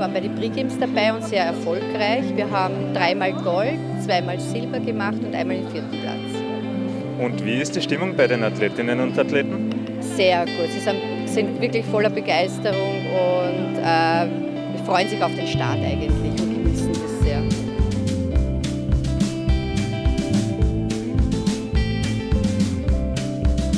war bei den pre Games dabei und sehr erfolgreich. Wir haben dreimal Gold, zweimal Silber gemacht und einmal den vierten Platz. Und wie ist die Stimmung bei den Athletinnen und Athleten? Sehr gut. Sie sind, sind wirklich voller Begeisterung und äh, freuen sich auf den Start eigentlich und genießen das sehr.